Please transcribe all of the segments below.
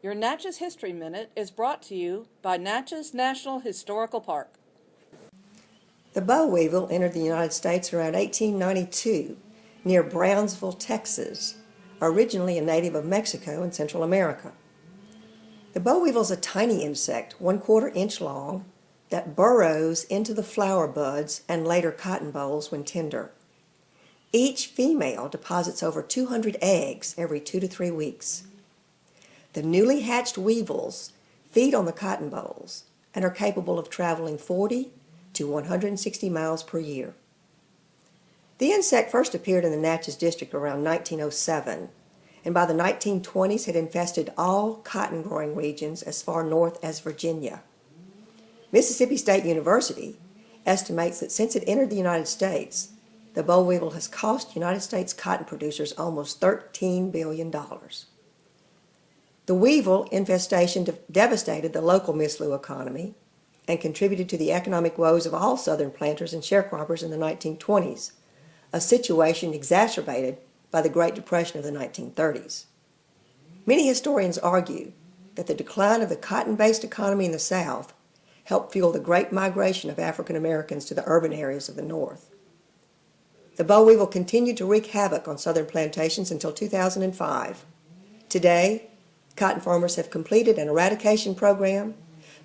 Your Natchez History Minute is brought to you by Natchez National Historical Park. The boll weevil entered the United States around 1892 near Brownsville, Texas, originally a native of Mexico and Central America. The boll weevil is a tiny insect, one quarter inch long, that burrows into the flower buds and later cotton bolls when tender. Each female deposits over 200 eggs every two to three weeks. The newly hatched weevils feed on the cotton bolls and are capable of traveling 40 to 160 miles per year. The insect first appeared in the Natchez District around 1907 and by the 1920s had infested all cotton growing regions as far north as Virginia. Mississippi State University estimates that since it entered the United States, the boll weevil has cost United States cotton producers almost $13 billion. The weevil infestation devastated the local Miss-Lou economy and contributed to the economic woes of all southern planters and sharecroppers in the 1920s, a situation exacerbated by the Great Depression of the 1930s. Many historians argue that the decline of the cotton-based economy in the South helped fuel the great migration of African Americans to the urban areas of the North. The boll weevil continued to wreak havoc on southern plantations until 2005. Today, cotton farmers have completed an eradication program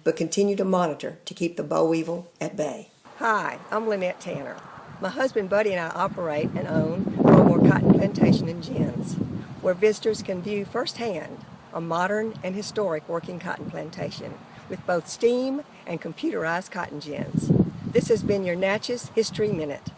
but continue to monitor to keep the boll weevil at bay. Hi, I'm Lynette Tanner. My husband Buddy and I operate and own Frogmore Cotton Plantation in Gins, where visitors can view firsthand a modern and historic working cotton plantation with both steam and computerized cotton gins. This has been your Natchez History Minute.